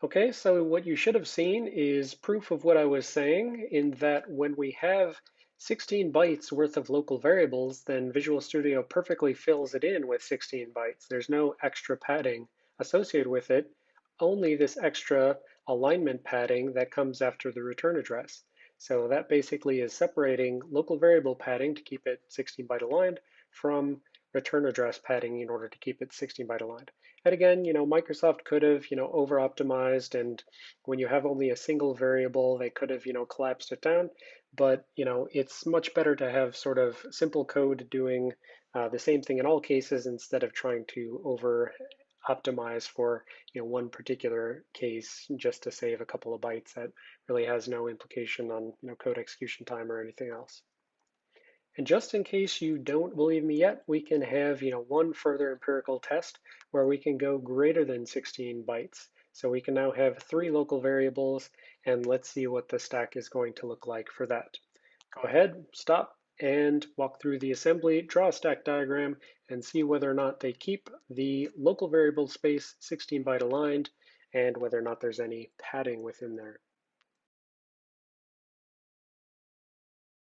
Okay, so what you should have seen is proof of what I was saying in that when we have 16 bytes worth of local variables, then Visual Studio perfectly fills it in with 16 bytes. There's no extra padding associated with it, only this extra alignment padding that comes after the return address. So that basically is separating local variable padding to keep it 16 byte aligned from return address padding in order to keep it 16 byte aligned. And again, you know, Microsoft could have, you know, over optimized and when you have only a single variable, they could have, you know, collapsed it down. But, you know, it's much better to have sort of simple code doing uh, the same thing in all cases instead of trying to over optimize for you know one particular case just to save a couple of bytes that really has no implication on you know code execution time or anything else. And just in case you don't believe me yet, we can have you know one further empirical test where we can go greater than 16 bytes. So we can now have three local variables, and let's see what the stack is going to look like for that. Go ahead, stop, and walk through the assembly, draw a stack diagram, and see whether or not they keep the local variable space 16 byte aligned and whether or not there's any padding within there.